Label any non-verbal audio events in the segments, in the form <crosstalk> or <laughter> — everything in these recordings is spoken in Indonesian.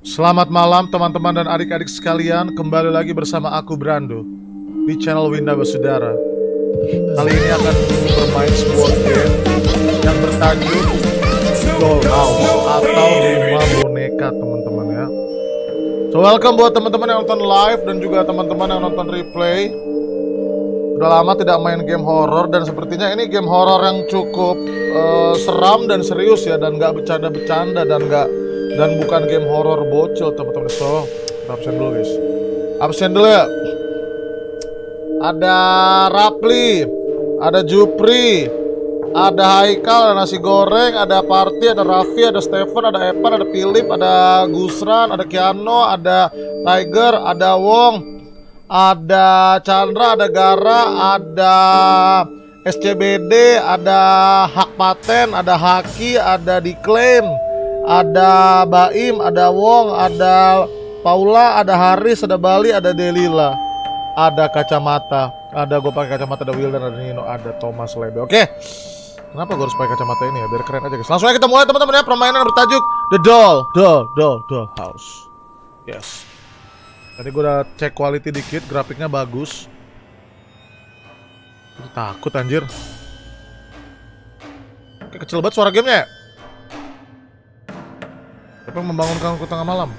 Selamat malam teman-teman dan adik-adik sekalian. Kembali lagi bersama aku Brando Di channel Winda Basudara Kali ini akan bermain sebuah game Yang bertajuk Dollhouse Atau Rumah Boneka teman-teman ya. So welcome buat teman-teman yang nonton live Dan juga teman-teman yang nonton replay Udah lama tidak main game horror Dan sepertinya ini game horror yang cukup uh, Seram dan serius ya Dan gak bercanda-bercanda Dan gak dan bukan game horror bocil teman-teman. So kita absen dulu guys. Absen dulu ya. Ada Rapli ada Jupri ada Haikal, ada nasi goreng, ada Party, ada Raffi, ada Stephen, ada Evan, ada Philip, ada Gusran, ada Kiano, ada Tiger, ada Wong, ada Chandra, ada Gara, ada SCBD, ada Hak Paten, ada Haki, ada Diklaim, ada Baim, ada Wong, ada Paula, ada Haris, ada Bali, ada Delila, ada kacamata, ada gue pakai kacamata, ada Wildan, ada Nino, ada Thomas Lebe. Oke, kenapa gue harus pakai kacamata ini ya? Biar keren aja guys. Langsung aja kita mulai teman-teman ya permainan bertajuk The Doll, Doll, Doll, Doll House. Yes. Tadi gue udah cek quality dikit, grafiknya bagus. Takut anjir. Oke, kecil banget suara gamenya ya? Siapa yang membangunkanku tengah malam?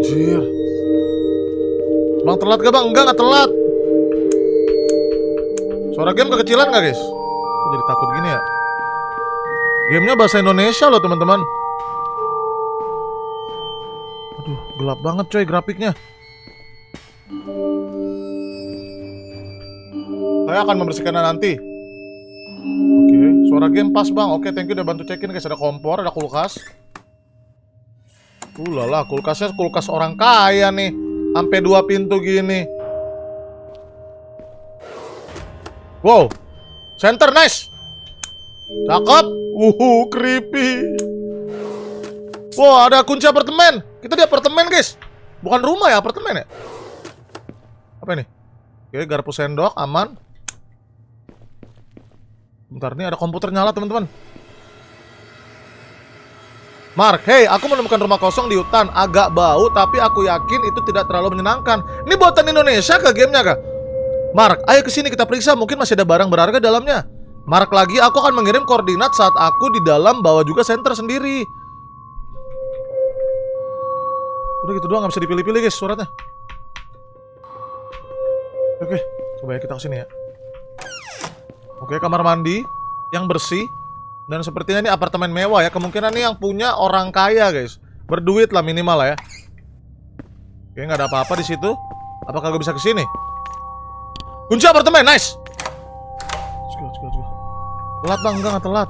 Anjir Bang telat gak bang? Enggak, gak telat Suara game kekecilan gak guys? Kok jadi takut gini ya? Gamenya bahasa Indonesia loh teman-teman Aduh, gelap banget coy grafiknya Saya akan membersihkannya nanti Suara game pas bang. Oke, thank you udah bantu cekin guys. Ada kompor, ada kulkas. Uh lah, kulkasnya kulkas orang kaya nih. Sampai dua pintu gini. Wow, center nice. Cakep. Uhu, creepy. Wow, ada kunci apartemen. Kita di apartemen guys. Bukan rumah ya, apartemen ya. Apa ini? Oke, garpu sendok, aman. Bentar, nih ada komputer nyala teman-teman. Mark, hey, aku menemukan rumah kosong di hutan. Agak bau, tapi aku yakin itu tidak terlalu menyenangkan. Ini buatan Indonesia ke gamenya kah? Mark, ayo ke sini kita periksa. Mungkin masih ada barang berharga dalamnya. Mark lagi, aku akan mengirim koordinat saat aku di dalam bawa juga center sendiri. Udah gitu doang, nggak bisa dipilih-pilih guys suratnya. Oke, coba ya kita ke sini ya. Oke, kamar mandi yang bersih dan sepertinya ini apartemen mewah ya. Kemungkinan ini yang punya orang kaya, guys. Berduit lah minimal lah ya. Oke, nggak ada apa-apa di situ. Apakah gue bisa ke sini? Kunci apartemen, nice. Telat bang, enggak, nggak telat.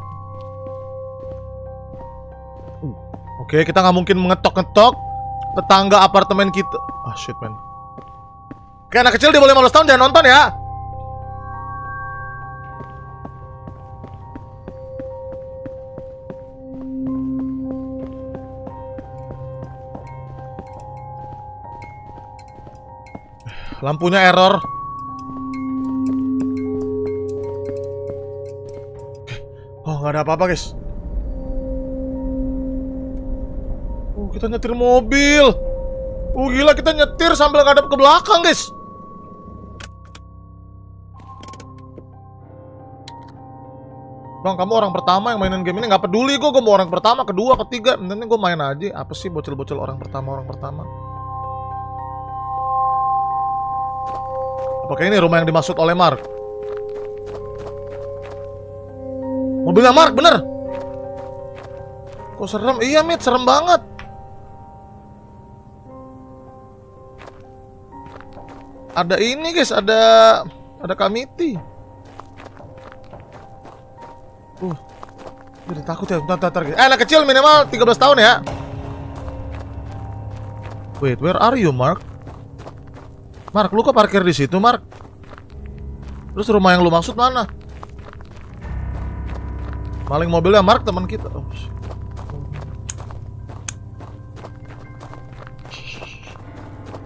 Uh, oke, kita nggak mungkin mengetok-ngetok tetangga apartemen kita. Ah, shit, man. Oke, anak kecil di bawah 15 tahun jangan nonton ya. Lampunya error. Oh, nggak ada apa-apa, guys. Oh, kita nyetir mobil. Oh, gila kita nyetir sambil ngadep ke belakang, guys. Bang, kamu orang pertama yang mainin game ini nggak peduli gue, gue mau orang pertama, kedua, ketiga, nanti gue main aja. Apa sih bocil-bocil orang pertama, orang pertama? Apakah ini rumah yang dimaksud oleh Mark? Mobilnya Mark, bener? Kok serem? Iya, Mit, serem banget. Ada ini, guys, ada ada kamiti. Uh. Jadi takut ya. Bentar, bentar, Eh, anak kecil minimal 13 tahun ya. Wait, where are you, Mark? Mark, lu kok parkir di situ, Mark? Terus rumah yang lu maksud mana? Maling mobilnya Mark teman kita. Oh,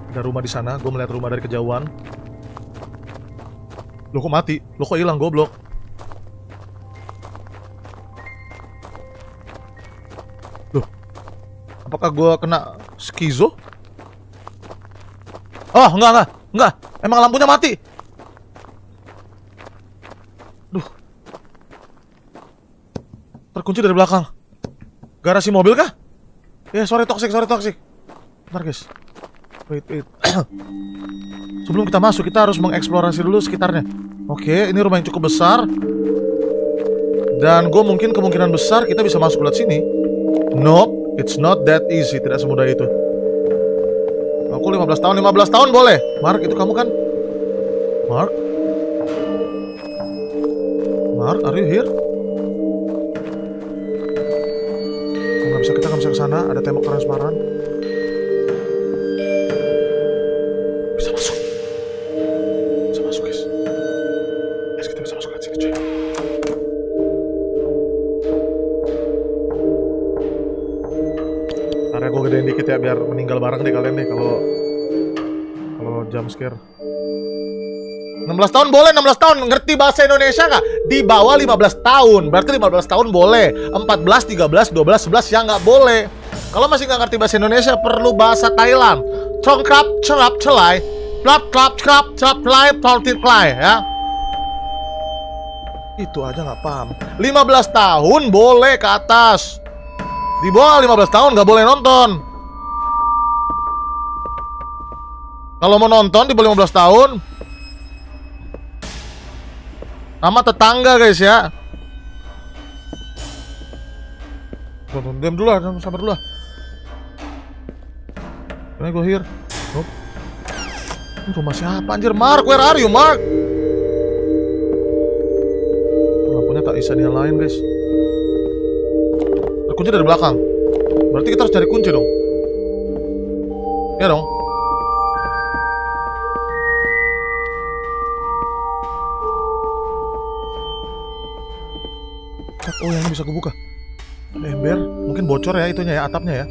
Ada rumah di sana, gue melihat rumah dari kejauhan. Lo kok mati? Lo kok hilang goblok? Loh. Apakah gue kena skizo? Oh, enggak, enggak. Enggak. Emang lampunya mati. Terkunci dari belakang. Garasi mobil kah? Ya, sorry toxic, sorry toxic. Bentar, guys. Wait, wait. <coughs> Sebelum kita masuk, kita harus mengeksplorasi dulu sekitarnya. Oke, ini rumah yang cukup besar. Dan gue mungkin kemungkinan besar kita bisa masuk lewat sini. Nope, it's not that easy. Tidak semudah itu. Aku 15 tahun, 15 tahun boleh. Mark, itu kamu kan? Mark? Mark, are you here? Sana. Ada tembok transparan. Bisa masuk. Bisa masuk, guys. Guys, kita bisa masuk sini, cuy. Karena gue gedein dikit ya biar meninggal bareng deh kalian deh kalau kalau jump scare. 16 tahun boleh 16 tahun ngerti bahasa Indonesia nggak? Di bawah 15 tahun. Berarti 15 tahun boleh. 14, 13, 12, 11 yang nggak boleh. Kalau masih nggak ngerti bahasa Indonesia perlu bahasa Thailand. Congkrap, cerap, celai. Plap, klap, cerap, cerap, celai, plautit, klai ya. Itu aja nggak paham. 15 tahun boleh ke atas. Di bawah 15 tahun nggak boleh nonton. Kalau mau nonton di bawah 15 tahun Nama tetangga guys ya Tonton diam dulu lah, sabar dulu lah Can I go here? Nope. Ini rumah siapa anjir? Mark, where are you Mark? Lampunya tak bisa dinyalain guys Terkunci dari belakang Berarti kita harus cari kunci dong Ya dong Oh yang bisa kebuka. Ember. Mungkin bocor ya itunya ya atapnya ya.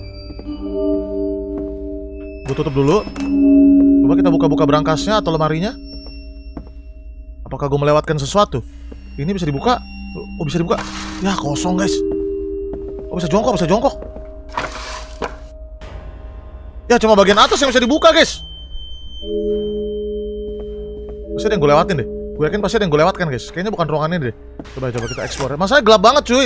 Gue tutup dulu. Coba kita buka-buka berangkasnya atau lemarinya. Apakah gue melewatkan sesuatu? Ini bisa dibuka? Oh bisa dibuka. Ya kosong guys. Oh bisa jongkok bisa jongkok. Ya cuma bagian atas yang bisa dibuka guys. Pasti ada yang gue lewatin deh Gue yakin pasti ada yang gue lewatkan guys. Kayaknya bukan ruangan ini deh. Coba coba kita explore. Masalahnya gelap banget cuy.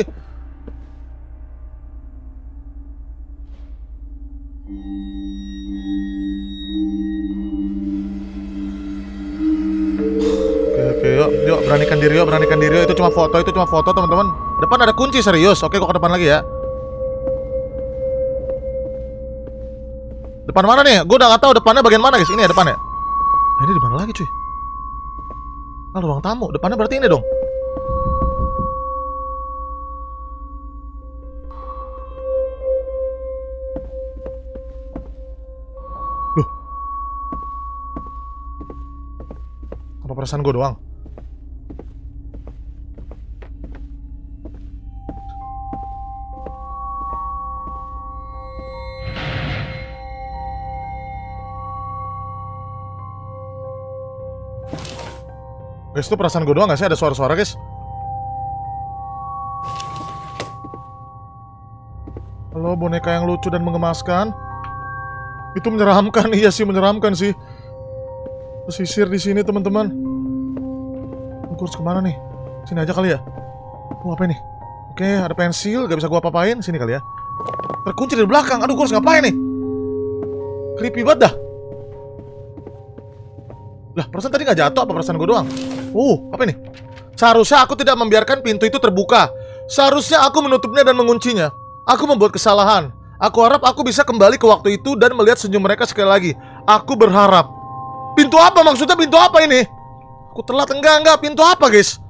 Oke oke yuk. Yuk beranikan diri yuk beranikan diri yuk. Itu cuma foto itu cuma foto teman-teman. Depan ada kunci serius. Oke kok ke depan lagi ya. Depan mana nih? Gue udah gak tahu depannya bagian mana guys. Ini ya depannya nah, Ini di mana lagi cuy Ah, ruang tamu. Depannya berarti ini dong. Loh. Apa perasaan gue doang? Guys, itu perasaan gue doang gak sih? Ada suara-suara, guys? Halo, boneka yang lucu dan mengemaskan. Itu menyeramkan, <laughs> iya sih menyeramkan sih. Pesisir di sini, teman-teman. Aku harus ke mana nih? Sini aja kali ya? Oh, apa ini? Oke, ada pensil, gak bisa gua apa-apain. Sini kali ya. Terkunci dari belakang. Aduh, gua harus ngapain nih? Creepy banget dah. Lah, perasaan tadi gak jatuh apa perasaan gue doang? Uh, apa ini? Seharusnya aku tidak membiarkan pintu itu terbuka. Seharusnya aku menutupnya dan menguncinya. Aku membuat kesalahan. Aku harap aku bisa kembali ke waktu itu dan melihat senyum mereka sekali lagi. Aku berharap. Pintu apa maksudnya? Pintu apa ini? Aku telat enggak enggak. Pintu apa, guys?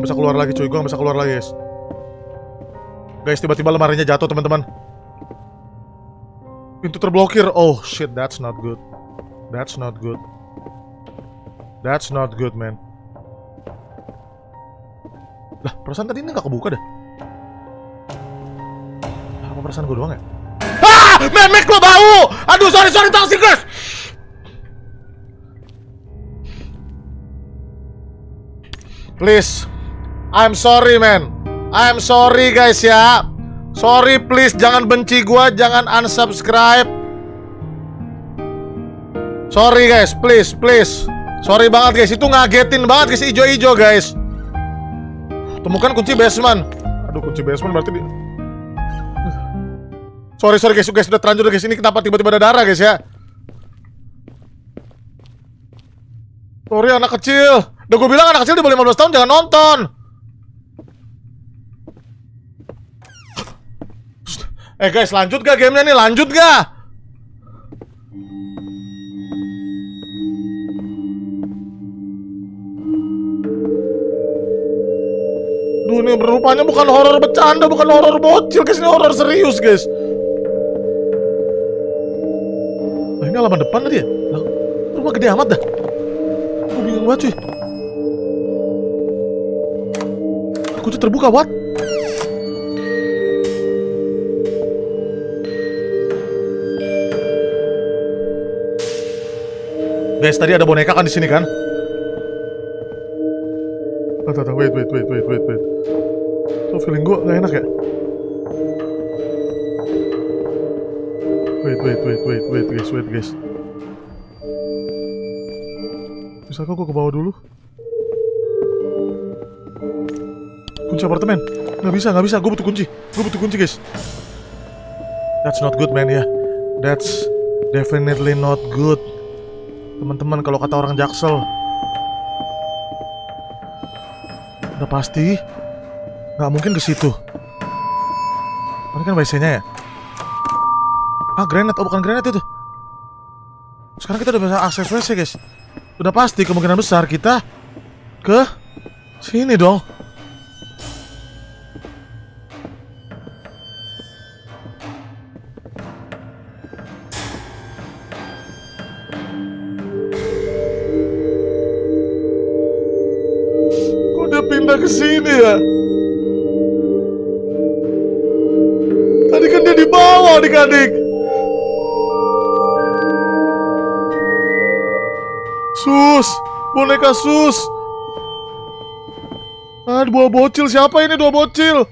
Gue gak bisa keluar lagi cuy, gue gak bisa keluar lagi guys Guys, tiba-tiba lemarinya jatuh teman-teman Pintu terblokir Oh shit, that's not good That's not good That's not good, man Lah, perasaan tadi ini gak kebuka deh Apa perasaan gue doang ya? Ah! Memek lo bau! Aduh, sorry, sorry, toxic guys! Please. I'm sorry, man. I'm sorry, guys ya. Sorry, please. Jangan benci gua, jangan unsubscribe. Sorry, guys. Please, please. Sorry banget, guys. Itu ngagetin banget, guys. Ijo-ijo, guys. Temukan kunci basement. Aduh, kunci basement berarti di... Sorry, sorry, guys. Guys, udah terlanjur, guys. Ini kenapa tiba-tiba ada darah, guys, ya? Sorry, anak kecil. Udah gue bilang anak kecil di bawah 15 tahun jangan nonton. Eh guys, lanjut gak gamenya nih? Lanjut gak? Duh, ini berupanya bukan horor bercanda, bukan horor bocil, guys. Ini horor serius, guys. Nah, ini halaman depan tadi ya? Lah, rumah gede amat dah. Gue bingung banget, cuy. Kunci terbuka, what? Guys, tadi ada boneka kan di sini kan? Tuh, tuh, wait, wait, wait, wait, wait, wait. Tuh, feeling gue gak enak ya? Wait, wait, wait, wait, wait, guys, wait, guys. Bisa kok gue ke bawah dulu? Kunci apartemen? Gak bisa, gak bisa. Gue butuh kunci. Gue butuh kunci, guys. That's not good, man, ya. That's definitely not good. Teman-teman, kalau kata orang Jaksel, udah pasti nggak mungkin ke situ. Ini kan WC-nya ya? Ah, granat. Oh, bukan granat itu. Sekarang kita udah bisa akses WC, guys. Udah pasti kemungkinan besar kita ke sini dong. Boneka sus. Ah, dua bocil siapa ini dua bocil?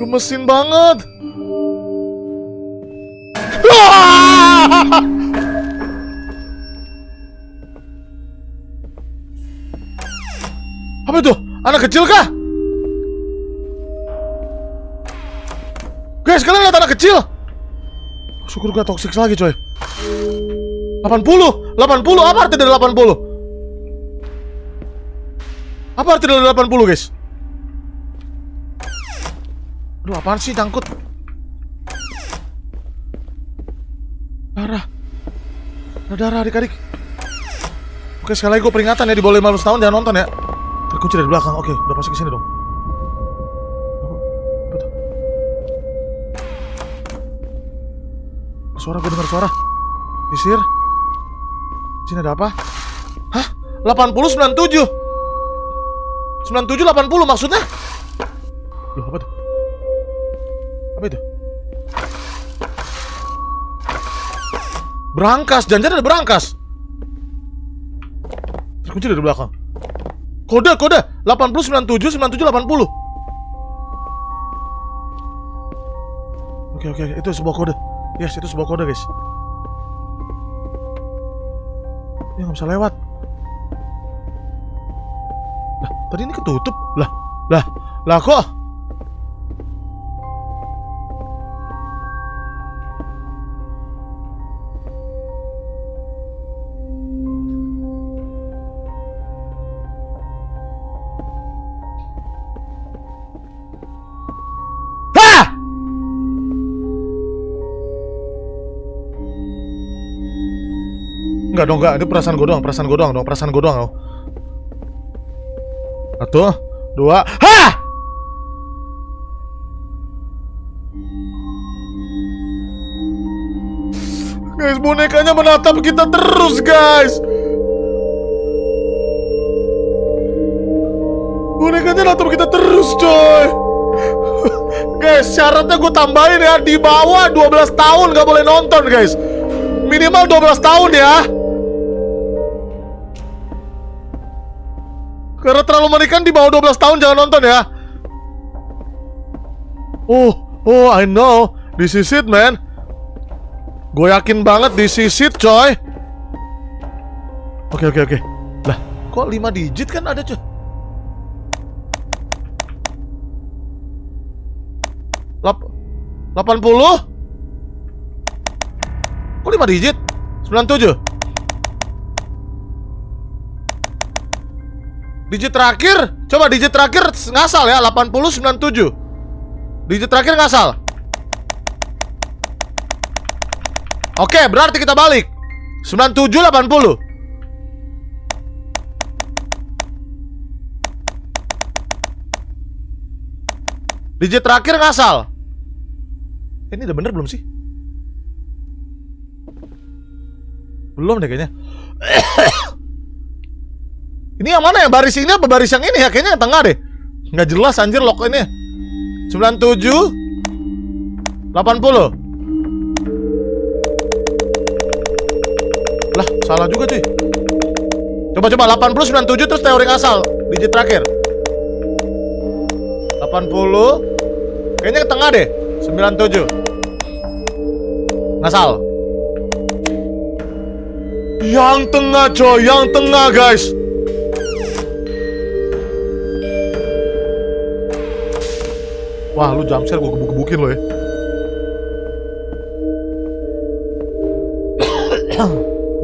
Gemesin banget. <laughs> Apa itu? Anak kecil kah? Guys, kalian lihat anak kecil? Syukur gak toxic lagi coy 80 80 apa arti dari 80? Apa arti dari 80 guys? Aduh apaan sih cangkut Darah. Ada darah adik-adik. Oke sekali lagi gue peringatan ya Di bawah 15 tahun jangan nonton ya. Terkunci dari belakang. Oke udah pasti ke sini dong? Suara gue dengar suara. Isir Sini ada apa? Hah? 80 97 97 80 maksudnya? Loh apa tuh? Apa itu? Berangkas, jangan ada berangkas. Terkunci dari belakang. Kode, kode. 80 97 97 80 Oke, oke, itu sebuah kode. Yes, itu sebuah kode guys. Ya nggak bisa lewat tadi ini ketutup Lah, lah, lah kok! Enggak dong, enggak. Itu perasaan gue doang, perasaan gue doang dong, perasaan gue doang dong. Satu, dua, hah! Guys, bonekanya menatap kita terus, guys. Bonekanya menatap kita terus, coy. guys, syaratnya gue tambahin ya di bawah 12 tahun nggak boleh nonton, guys. Minimal 12 tahun ya. Karena terlalu menikan di bawah 12 tahun jangan nonton ya. Oh, oh, I know. This is it, man. Gue yakin banget this is it, coy. Oke, oke, oke. Lah, kok 5 digit kan ada, coy? Lap 80? Kok 5 digit? 97? Digit terakhir? Coba digit terakhir ngasal ya, 80 97. Digit terakhir ngasal. Oke, berarti kita balik. 97 80. Digit terakhir ngasal. Ini udah bener belum sih? Belum deh kayaknya. Ini yang mana ya? Baris ini apa baris yang ini ya? Kayaknya yang tengah deh. Nggak jelas anjir lock ini. 97 80 Lah, salah juga cuy. Coba coba 80 97 terus teori asal digit terakhir. 80 Kayaknya ke tengah deh. 97 Ngasal. Yang tengah coy, yang tengah guys. Wah, lu jumpscare gue gebuk-gebukin lo ya. <coughs>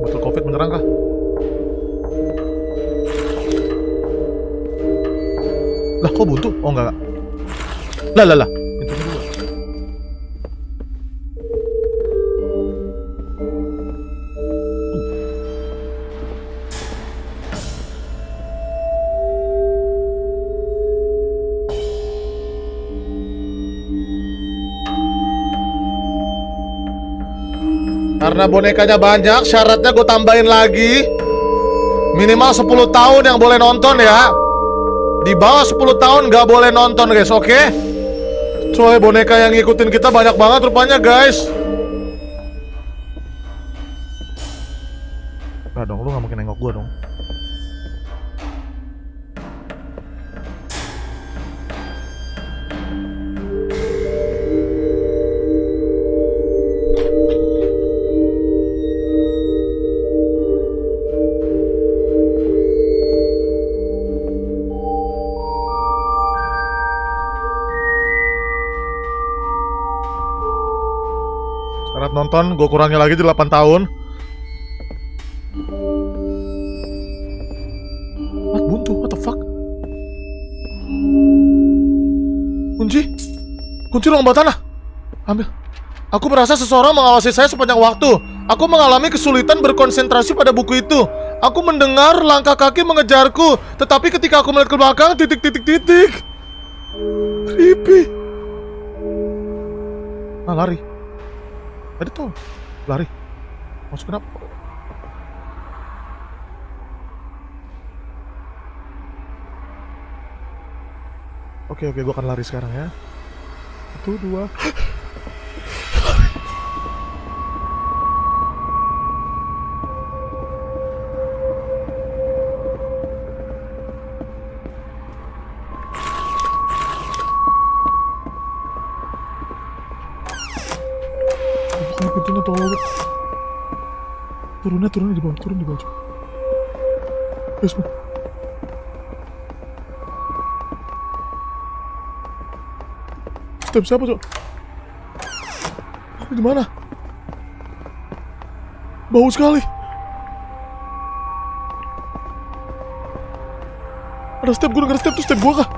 Betul covid menyerang kah? Lah, kok buntu? Oh, enggak, enggak. Lah, lah, lah. Karena bonekanya banyak, syaratnya gue tambahin lagi Minimal 10 tahun yang boleh nonton ya Di bawah 10 tahun gak boleh nonton guys, oke? Okay? Coy, boneka yang ngikutin kita banyak banget rupanya guys nonton, gue kurangnya lagi di 8 tahun. What buntu? What the fuck? Kunci? Kunci ruang bawah tanah. Ambil. Aku merasa seseorang mengawasi saya sepanjang waktu. Aku mengalami kesulitan berkonsentrasi pada buku itu. Aku mendengar langkah kaki mengejarku, tetapi ketika aku melihat ke belakang, titik-titik-titik. Creepy. Ah, lari. Tadi tuh lari. Masuk kenapa? Oke oke, gue akan lari sekarang ya. Satu dua. Turunnya turunnya di bawah turun di bawah basement step siapa cok di mana? Bau sekali. Ada step gue denger step tuh step gue kah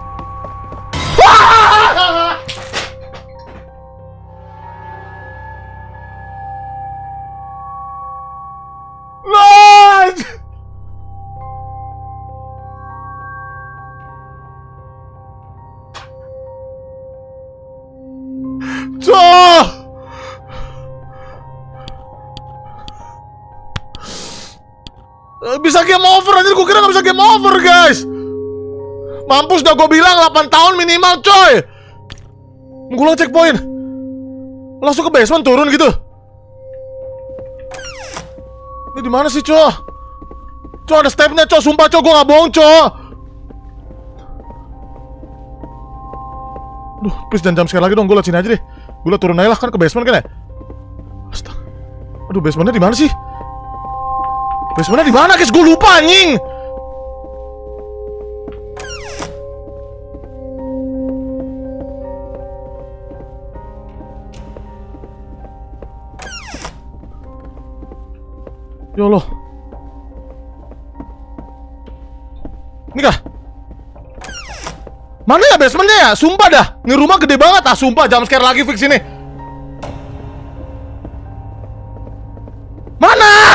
Eh, bisa game over anjir. Gue kira gak bisa game over guys. Mampus udah gue bilang 8 tahun minimal coy. Gue langsung cek checkpoint. Langsung ke basement turun gitu. Ini di mana sih coy? Coy ada stepnya coy. Sumpah coy gue gak bohong coy. Duh, please jangan jam sekali lagi dong, gue liat sini aja deh. Gue liat turun aja lah, kan ke basement kan ya? Astaga. Aduh, basementnya di mana sih? Basementnya di mana, guys? Gue lupa anjing. Ya Allah. Ini kah? Mana ya basementnya ya? Sumpah dah. Ini rumah gede banget ah. Sumpah jam scare lagi fix ini. Mana?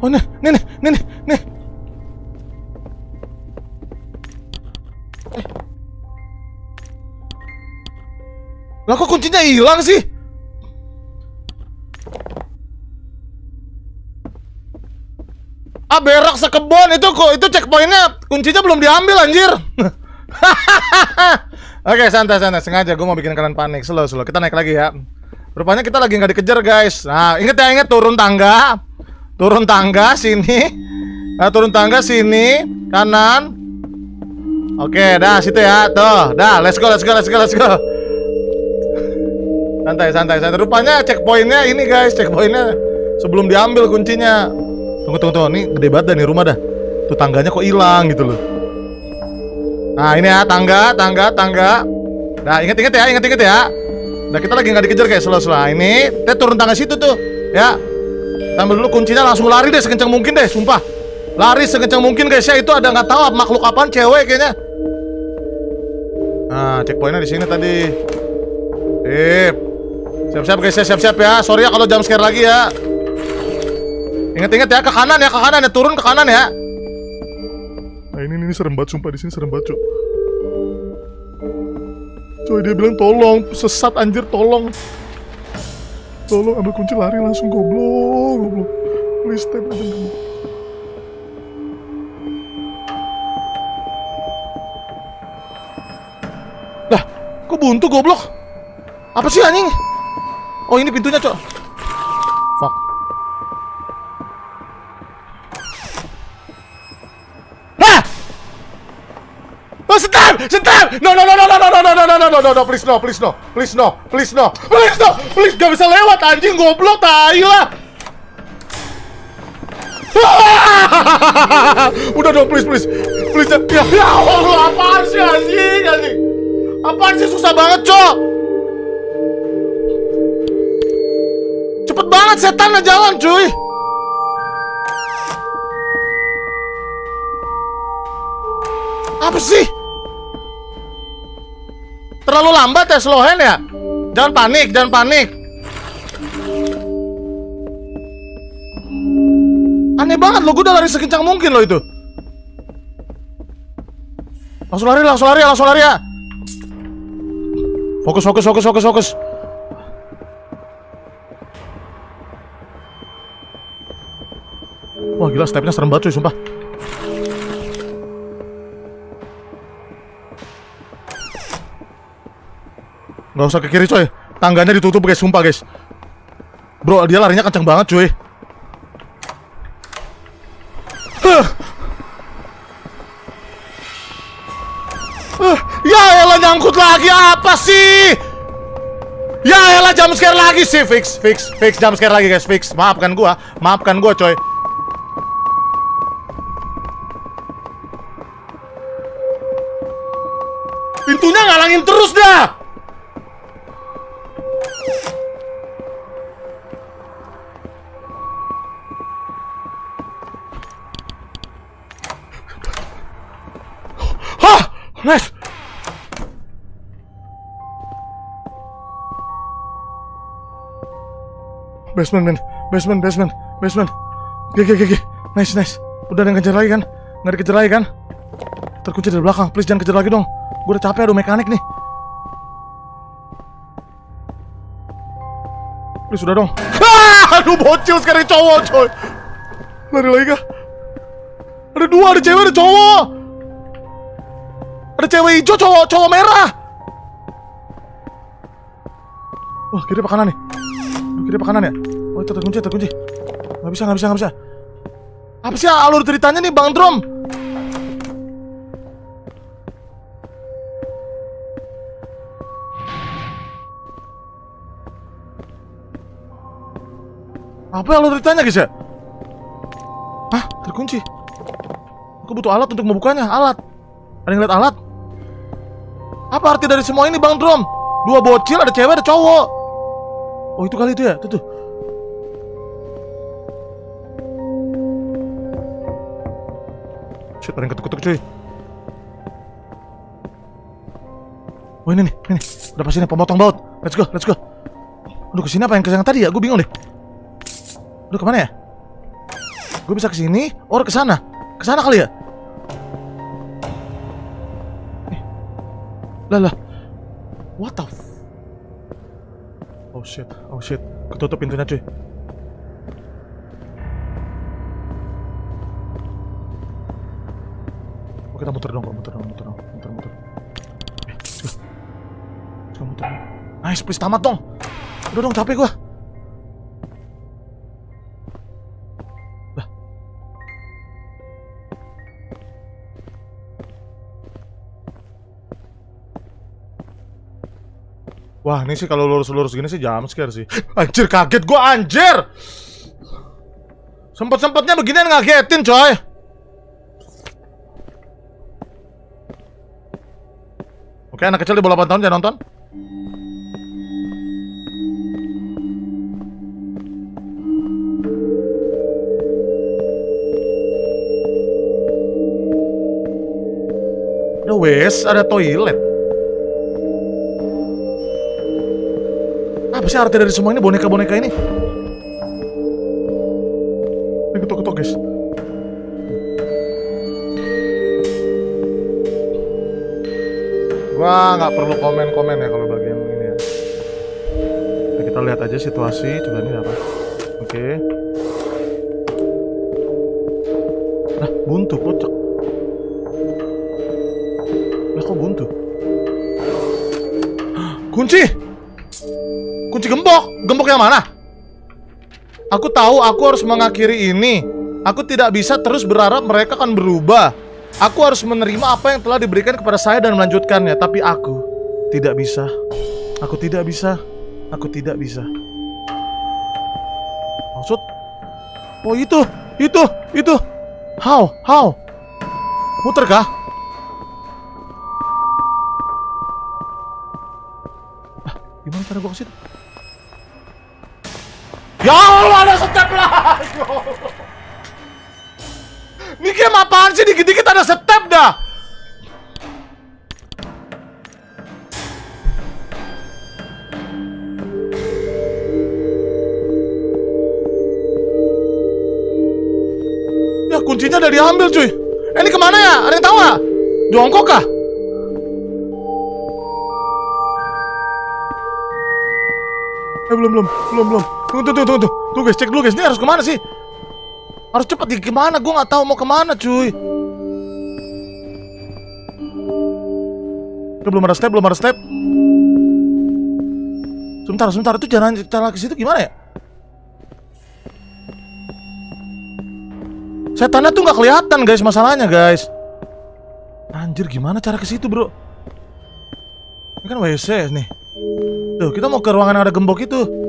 Oh nih, nih, nih, nih, nih, nih. Eh. Lah kok kuncinya hilang sih? Ah berak sekebon itu kok itu checkpointnya kuncinya belum diambil anjir. <laughs> Oke santai santai sengaja gue mau bikin kalian panik slow slow kita naik lagi ya. Rupanya kita lagi nggak dikejar guys. Nah inget ya inget turun tangga, turun tangga sini, nah, turun tangga sini kanan. Oke dah situ ya tuh dah let's go let's go let's go let's go. Santai santai santai. Rupanya checkpointnya ini guys checkpointnya sebelum diambil kuncinya. Tunggu tunggu tunggu ini gede banget dah nih rumah dah. Tuh tangganya kok hilang gitu loh. Nah ini ya tangga tangga tangga. Nah inget inget ya inget inget ya. Nah kita lagi nggak dikejar guys selalu selalu. Ini kita turun tangga situ tuh ya. Ambil dulu kuncinya langsung lari deh sekencang mungkin deh sumpah. Lari sekencang mungkin guys ya itu ada nggak tahu makhluk apaan cewek kayaknya. Nah checkpointnya di sini tadi. Sip. Siap-siap guys ya siap-siap ya. Sorry ya kalau jam scare lagi ya. Ingat-ingat ya ke kanan ya ke kanan ya turun ke kanan ya. Nah ini ini serem banget sumpah di sini serem banget cuy. Coy dia bilang tolong sesat anjir tolong. Tolong ambil kunci lari langsung goblok goblok. Please step aja dulu. Lah, kok buntu goblok? Apa sih anjing? Oh ini pintunya cok. Oh, stop! Stop! No, no, no, no, no, no, no, no, no, no, no, no, no, no, please no, please no, please no, please no, please no, please gak bisa lewat anjing goblok tai lah. Udah dong, please, please, please, ya, ya Allah, apaan sih anjing, anjing, apaan sih susah banget, cok. Cepet banget setan jalan, cuy. Apa sih? Terlalu lambat ya slow hand ya? Jangan panik, jangan panik. Aneh banget lo, gue udah lari sekencang mungkin lo itu. Langsung lari, langsung lari, langsung lari ya. Fokus, fokus, fokus, fokus, fokus. Wah gila stepnya serem banget cuy, sumpah. Gak usah ke kiri coy. Tangganya ditutup guys, sumpah guys. Bro, dia larinya kencang banget cuy. Huh. Huh. Ya elah nyangkut lagi. Apa sih? Ya elah jam scare lagi sih. Fix, fix, fix. Jam scare lagi guys. Fix, maafkan gua. Maafkan gua coy Basement, man. Basement, basement, basement. Oke, oke, oke. Nice, nice. Udah ada yang kejar lagi kan? Nggak dikejar lagi kan? Terkunci dari belakang. Please jangan kejar lagi dong. Gue udah capek aduh mekanik nih. Please sudah dong. Ah, <laughs> aduh bocil sekarang cowok, coy. Lari lagi kah? Ada dua, ada cewek, ada cowok. Ada cewek hijau, cowok, cowok merah. Wah, kiri apa kanan nih? Kiri apa kanan ya? Oh, itu terkunci, terkunci. Nggak bisa, nggak bisa, nggak bisa. Apa sih alur ceritanya nih, Bang Drom? Apa alur ceritanya, guys ya? Hah? Terkunci. Aku butuh alat untuk membukanya, alat. Ada yang lihat alat? Apa arti dari semua ini, Bang Drom? Dua bocil, ada cewek, ada cowok. Oh, itu kali itu ya? Tuh, tuh. Shit, ada yang ketuk-ketuk, cuy. Oh, ini nih, ini. Udah pasti nih, pemotong baut. Let's go, let's go. Aduh, ke sini apa yang ke sana tadi ya? Gue bingung deh. Aduh, ke mana ya? Gue bisa ke sini, or ke sana. Ke sana kali ya? Eh. Lah, lah. What the f... Oh shit, oh shit. Ketutup pintunya cuy. Kita muter dong, muter dong, muter dong, muter muter. Eh, muter. Nice, please tamat dong. Udah dong, capek gua. Wah, ini sih kalau lurus-lurus gini sih jam scare sih. Anjir, kaget gua anjir. Sempet-sempetnya beginian ngagetin, coy. Oke, anak kecil di bawah 8 tahun jangan nonton. Ada wes, ada toilet. Apa sih arti dari semua ini boneka-boneka ini? Ini Nggak perlu komen-komen ya kalau bagian ini ya. Nah, kita lihat aja situasi. Coba ini apa? Oke. Nah, buntu kocak. Lah kok buntu? Kunci! Kunci gembok! Gembok yang mana? Aku tahu aku harus mengakhiri ini. Aku tidak bisa terus berharap mereka akan berubah. Aku harus menerima apa yang telah diberikan kepada saya dan melanjutkannya. Tapi aku tidak bisa. Aku tidak bisa. Aku tidak bisa. Maksud? Oh itu, itu, itu. How? How? Muter kah? Ah, gimana cara gua ke situ? Ya Allah ada step lagi. Ini game apaan sih? Dikit-dikit ada step dah. Ya kuncinya udah diambil cuy. Eh, ini ke mana ya? Ada yang tahu nggak? Jongkok kah? Eh belum belum belum belum. Tunggu tunggu tunggu tunggu. Tunggu guys, cek dulu guys. Ini harus ke mana sih? Harus cepat di ke mana? Gue nggak tahu mau ke mana cuy. Oke, belum ada step, belum ada step. Sebentar, sebentar. Itu jalan jalan ke situ gimana ya? Setannya tuh nggak kelihatan guys masalahnya guys. Anjir gimana cara ke situ bro? Ini kan WC nih. Tuh kita mau ke ruangan yang ada gembok itu.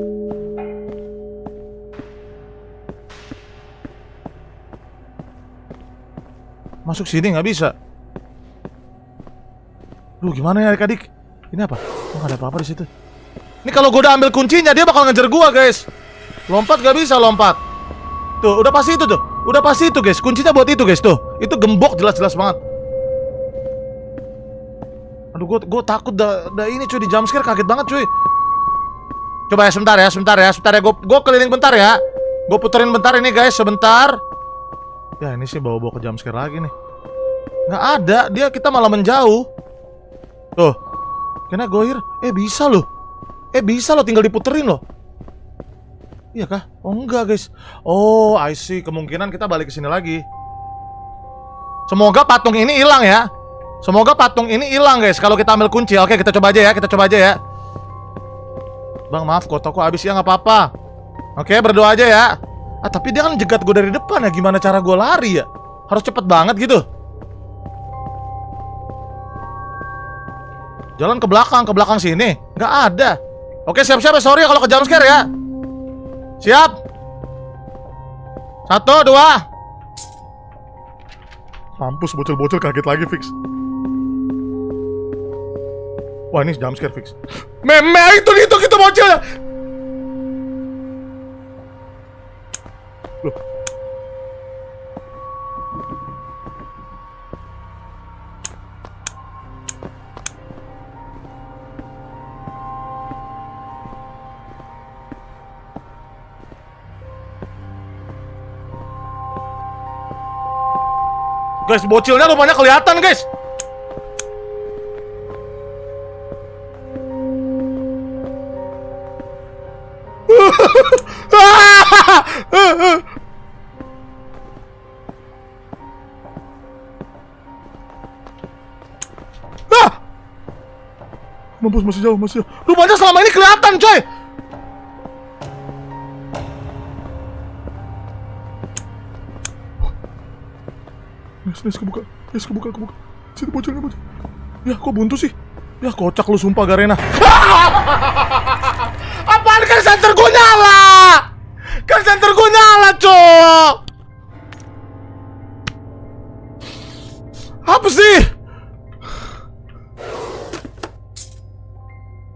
Masuk sini nggak bisa. Lu gimana ya adik-adik? Ini apa? Oh, ada apa-apa di situ. Ini kalau gue udah ambil kuncinya dia bakal ngejar gua guys. Lompat gak bisa lompat. Tuh udah pasti itu tuh. Udah pasti itu guys. Kuncinya buat itu guys tuh. Itu gembok jelas-jelas banget. Aduh gue gue takut dah, dah ini cuy di jumpscare kaget banget cuy. Coba ya sebentar ya, sebentar ya, sebentar ya. Gue keliling bentar ya. Gue puterin bentar ini guys, sebentar. Ya ini sih bawa-bawa ke jumpscare lagi nih. Nggak ada, dia kita malah menjauh. Tuh, kena goir. Eh bisa loh. Eh bisa loh, tinggal diputerin loh. Iya kah? Oh enggak guys. Oh I see. Kemungkinan kita balik ke sini lagi. Semoga patung ini hilang ya. Semoga patung ini hilang guys. Kalau kita ambil kunci. Oke kita coba aja ya. Kita coba aja ya. Bang maaf kotoku habis ya nggak apa-apa Oke berdoa aja ya Ah tapi dia kan jegat gue dari depan ya. Gimana cara gue lari ya? Harus cepet banget gitu. Jalan ke belakang, ke belakang sini. Nggak ada. Oke siap-siap ya. Sorry kalau ke jump scare ya. Siap. Satu, dua. Mampus bocil-bocil kaget lagi fix. Wah ini jump scare fix. Meme itu itu kita bocil Guys, bocilnya rupanya kelihatan, guys. <laughs> Ah! Mampus masih jauh, masih jauh. Rupanya selama ini kelihatan, coy. Yes, kebuka. Yes, kebuka, kebuka. Sini bocil, bocil. Ya, kok buntu sih? Ya, kocak lu sumpah, Garena. <laughs> Apaan kan center gue nyala? Kan center gue nyala, cok. Apa sih?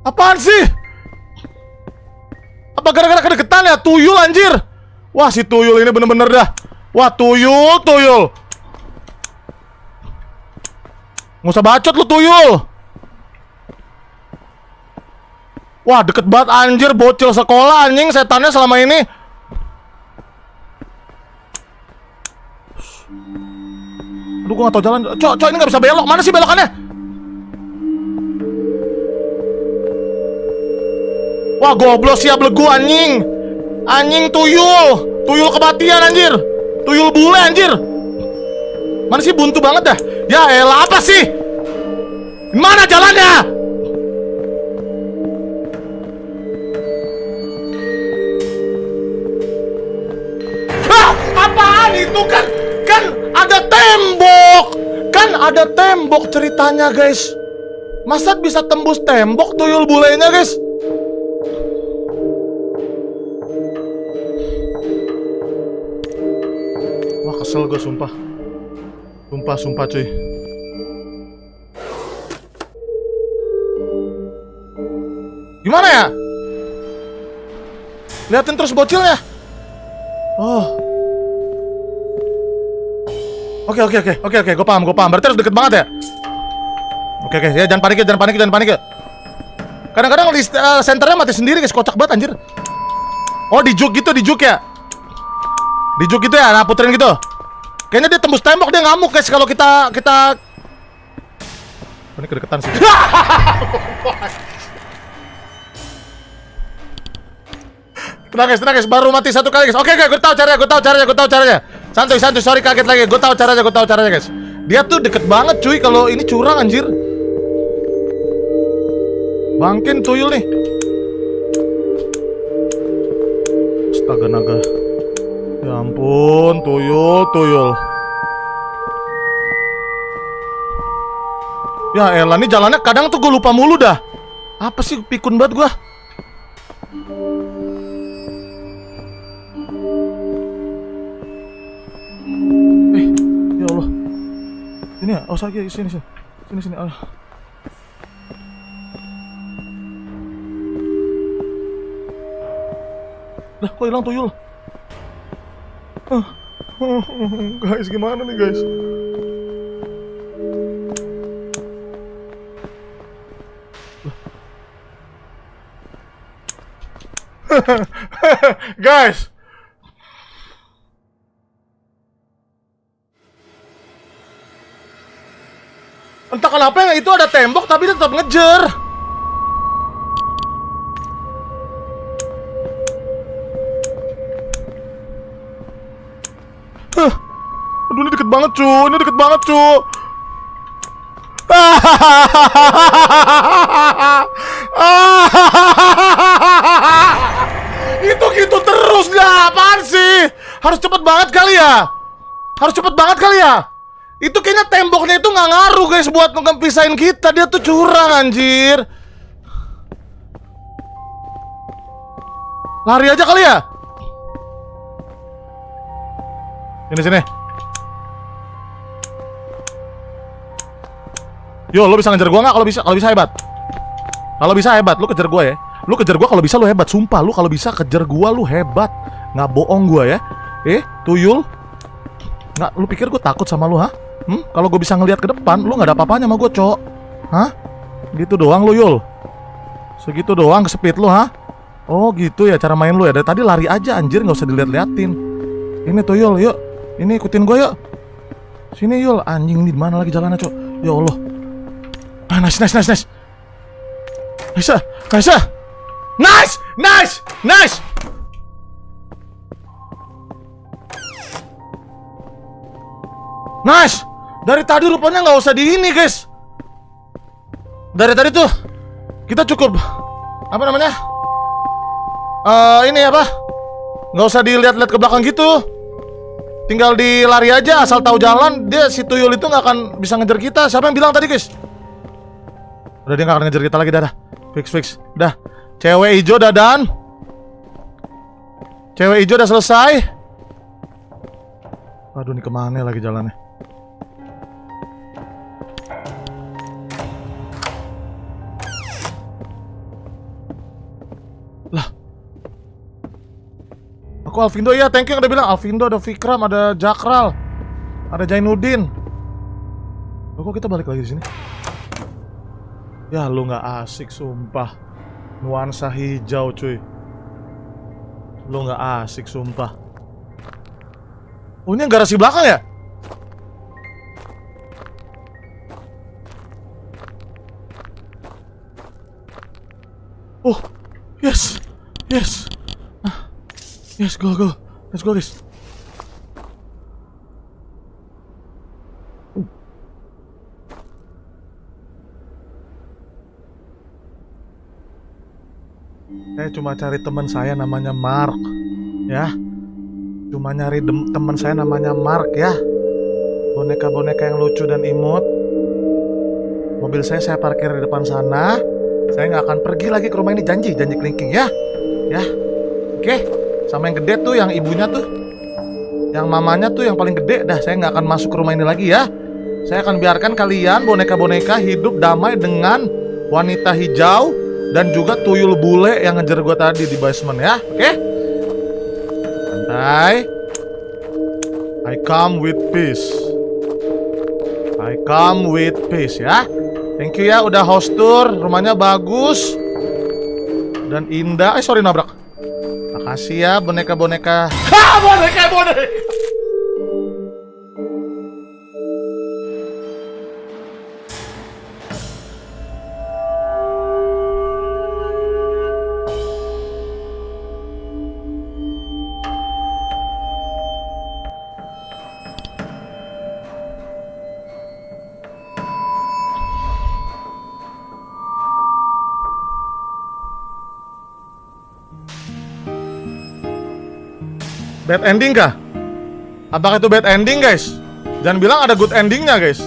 Apaan sih? Apa gara-gara kedeketan ya? Tuyul anjir. Wah, si tuyul ini bener-bener dah. Wah, tuyul, tuyul. Nggak usah bacot lu tuyul. Wah, deket banget anjir bocil sekolah anjing setannya selama ini. Aduh, gua gak tau jalan. Cok, cok ini gak bisa belok. Mana sih belokannya? Wah, goblos ya belegu anjing. Anjing tuyul. Tuyul kematian anjir. Tuyul bule anjir. Mana sih buntu banget dah? Ya elah apa sih? Mana jalannya? Ah, apaan itu kan? Kan ada tembok. Kan ada tembok ceritanya, guys. Masa bisa tembus tembok tuyul bulenya, guys? Wah, kesel gue sumpah. Sumpah, sumpah cuy. Gimana ya? Liatin terus bocilnya. Oh. Oke oke oke oke oke, gue paham gue paham. Berarti harus deket banget ya. Oke oke, ya jangan panik ya, jangan panik, jangan panik ya. Kadang-kadang uh, senternya mati sendiri guys, kocak banget anjir. Oh di juk gitu, di juk ya. Di juk gitu ya, nah puterin gitu. Kayaknya dia tembus tembok dia ngamuk guys kalau kita kita Oh, ini kedeketan sih. <laughs> tenang guys, tenang guys, baru mati satu kali guys. Oke, oke, gue tahu caranya, gue tahu caranya, gue tahu caranya. Santuy, santuy, sorry kaget lagi. Gue tahu caranya, gue tahu caranya guys. Dia tuh deket banget cuy kalau ini curang anjir. Bangkin tuyul nih. Astaga naga. Ya ampun, tuyul, tuyul. Ya elah, nih jalannya kadang tuh gue lupa mulu dah. Apa sih pikun banget gua? Eh, ya Allah. Ini ya, oh sakit sini sini. Sini sini. Ah. Dah, kok hilang tuyul? <laughs> Guys, gimana nih guys? <laughs> guys, entah kenapa yang itu ada tembok tapi tetap ngejer. Banget cu, ini deket banget cu. <laughs> Itu gitu terus dah, apaan sih? Harus cepet banget kali ya? Harus cepet banget kali ya? Itu kayaknya temboknya itu nggak ngaruh guys buat ngepisahin kita. Dia tuh curang anjir. Lari aja kali ya? Ini sini. Yo, lo bisa ngejar gua nggak? Kalau bisa, kalau bisa hebat. Kalau bisa hebat, lu kejar gua ya. Lu kejar gua kalau bisa lu hebat, sumpah lu kalau bisa kejar gua lu hebat. Nggak bohong gua ya. Eh, tuyul. Nggak, lu pikir gua takut sama lu, ha? Hmm? Kalau gue bisa ngelihat ke depan, lu nggak ada apa-apanya sama gue, cok. Hah? Gitu doang lu, Yul. Segitu doang kesepit lu, ha? Oh, gitu ya cara main lu ya. Dari tadi lari aja anjir, nggak usah dilihat-liatin. Ini tuh, Yul, yuk. Ini ikutin gue, yuk. Sini, Yul. Anjing di mana lagi jalannya, cok? Ya Allah. Ah, nice, nice, nice, nice. Nice, ah. nice, nice, nice, nice. Nice. Dari tadi rupanya nggak usah di ini, guys. Dari tadi tuh kita cukup apa namanya? Eh ini apa? Nggak usah dilihat-lihat ke belakang gitu. Tinggal dilari aja asal tahu jalan. Dia si tuyul itu nggak akan bisa ngejar kita. Siapa yang bilang tadi, guys? Udah dia nggak akan ngejar kita lagi, dah. dah. Fix fix. Dah. Cewek hijau dadan. Cewek hijau udah selesai. Aduh, ini ke mana lagi jalannya? Lah. Aku Alvindo ya, thank you udah bilang Alvindo, ada Vikram, ada Jakral, ada Jainuddin. Kok kita balik lagi di sini? Ya lu nggak asik sumpah. Nuansa hijau cuy. Lu nggak asik sumpah. Oh ini yang garasi belakang ya? Oh, yes, yes, ah, yes, go, go, let's go, guys. Cuma cari teman saya namanya Mark, ya. Cuma nyari teman saya namanya Mark ya. Boneka-boneka yang lucu dan imut. Mobil saya saya parkir di depan sana. Saya nggak akan pergi lagi ke rumah ini janji, janji kelingking ya. Ya. Oke. Sama yang gede tuh yang ibunya tuh. Yang mamanya tuh yang paling gede dah saya nggak akan masuk ke rumah ini lagi ya. Saya akan biarkan kalian boneka-boneka hidup damai dengan wanita hijau dan juga tuyul bule yang ngejar gue tadi di basement ya. Oke? Santai. I come with peace. I come with peace ya. Thank you ya udah host tour, rumahnya bagus dan indah. Eh sorry nabrak. Makasih ya boneka-boneka. Ha, <laughs> boneka-boneka. Bad ending kah? Apakah itu bad ending guys? Jangan bilang ada good endingnya guys.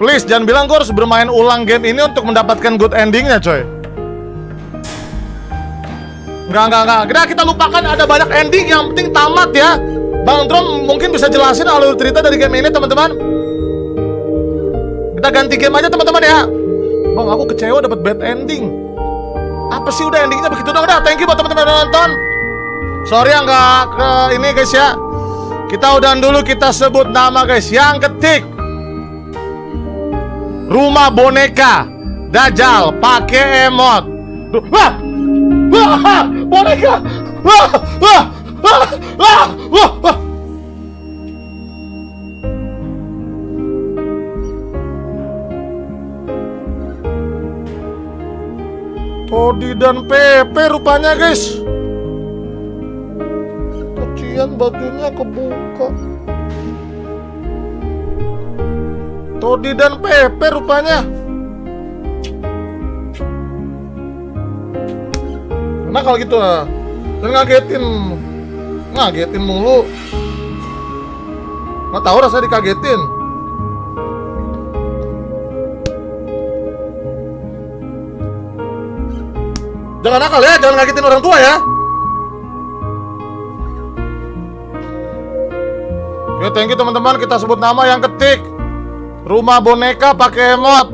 Please jangan bilang gue harus bermain ulang game ini untuk mendapatkan good endingnya coy. Enggak, enggak, enggak Kita, kita lupakan ada banyak ending. Yang penting tamat ya. Bang Trom mungkin bisa jelasin alur cerita dari game ini teman-teman. Kita ganti game aja teman-teman ya. Bang aku kecewa dapat bad ending. Apa sih udah endingnya begitu? Dong Udah. Thank you buat teman-teman yang nonton Sorry ya nggak ke ini guys ya. Kita udah dulu kita sebut nama guys. Yang ketik Rumah boneka Dajjal pakai emot. Wah! Wah! Boneka! Wah! Wah! Wah! Wah! Wah! Wah! Todi dan Pepe rupanya guys sekalian bajunya kebuka. Todi dan Pepe rupanya. Nakal gitu lah dan ngagetin. Ngagetin mulu. Nggak tahu rasanya dikagetin. Jangan nakal ya jangan ngagetin orang tua ya. Oke, thank you teman-teman. Kita sebut nama yang ketik. Rumah boneka pakai emot.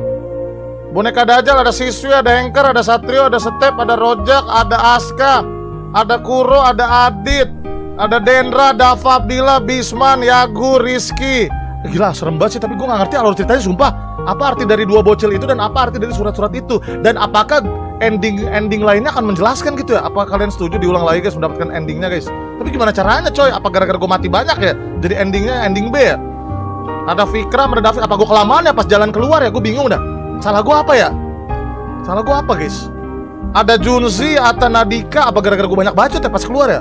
Boneka Dajjal ada Siswi, ada Anchor, ada Satrio, ada Step, ada Rojak, ada Aska, ada Kuro, ada Adit, ada Dendra, Dava Abdillah, Bisman, Yagu, Rizky. Gila, serem banget sih, tapi gue gak ngerti alur ceritanya sumpah. Apa arti dari dua bocil itu dan apa arti dari surat-surat itu? Dan apakah ending ending lainnya akan menjelaskan gitu ya? Apa kalian setuju diulang lagi guys mendapatkan endingnya guys? Tapi gimana caranya coy? Apa gara-gara gue mati banyak ya? Jadi endingnya ending B ya? Ada Fikram, ada David. Apa gue kelamaan ya pas jalan keluar ya? Gue bingung dah. Salah gue apa ya? Salah gue apa guys? Ada Junzi, ada Nadika. Apa gara-gara gue banyak bacot ya pas keluar ya?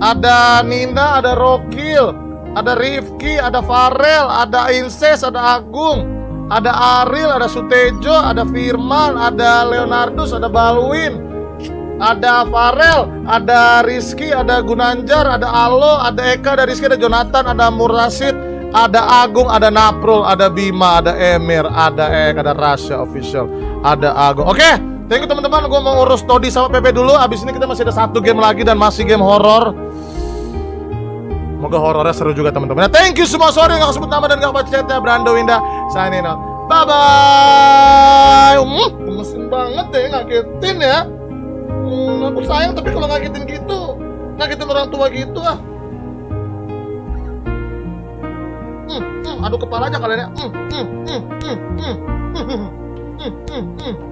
Ada Nina, ada Rokil, ada Rifki, ada Farel, ada Inses, ada Agung, ada Aril, ada Sutejo, ada Firman, ada Leonardus, ada Balwin, ada Farel, ada Rizky, ada Gunanjar, ada Alo, ada Eka, ada Rizky, ada Jonathan, ada Murasid, ada Agung, ada Naprul, ada Bima, ada Emir, ada Eka, ada Rasya official, ada Agung. Oke, thank you teman-teman. Gue mau urus Todi sama PP dulu. Abis ini kita masih ada satu game lagi dan masih game horor. Semoga horornya seru juga teman-teman. Nah, thank you semua. Sorry nggak sebut nama dan nggak baca chatnya. Brando Winda, signing out. Bye bye. Hmm, gemesin banget deh ngagetin ya. Hmm, aku sayang tapi kalau ngagetin gitu, ngagetin orang tua gitu ah. Hmm, hmm, adu kepala aja kalian ya. Hmm, hmm, hmm, hmm, hmm, hmm, hmm, hmm, hmm.